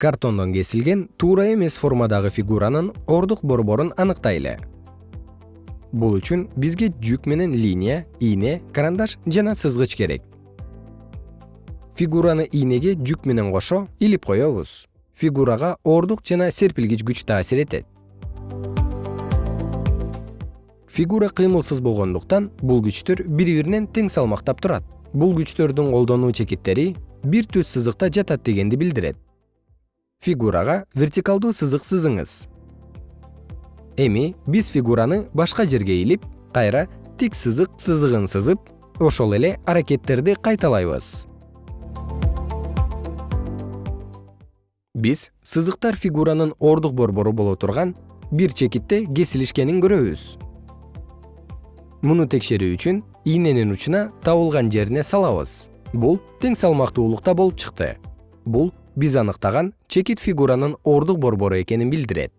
картондон кесилген туура эмес формадагы фигуранын ордук борборун аныктайлы. Бул үчүн бизге жүк менен линия ийне карандаш жана сызгыч керек. Фигураныийнеге жүк менен кошо илип коебуз. Фигурага ордук жана серпилгич күч таасир этет. Фигура кыймылсыз болгондуктан бул күчтөр бири биринен тең салмактап турат. Бул күчтөрдүн колдонуу чекиттери бир түз сызыкта жатат дегенди билдирет фигурага вертикалдуу сызык сызыңыз. Эми биз фигураны башка жерге илип кайра тик сызык сызыгын сызып ошол эле аракеттерди кайталайбыз. Биз сызыктар фигуранын ордук борбору боло турган бир чекитте кесилишкенин көрөбүз. Муну текшерүү үчүн ийненин учуна табылган жерине салабыз. Бул тең салмактуулукта болуп чыкты. Бул биз аныктаган чекит фигуранын ордук борбору экенин билдирет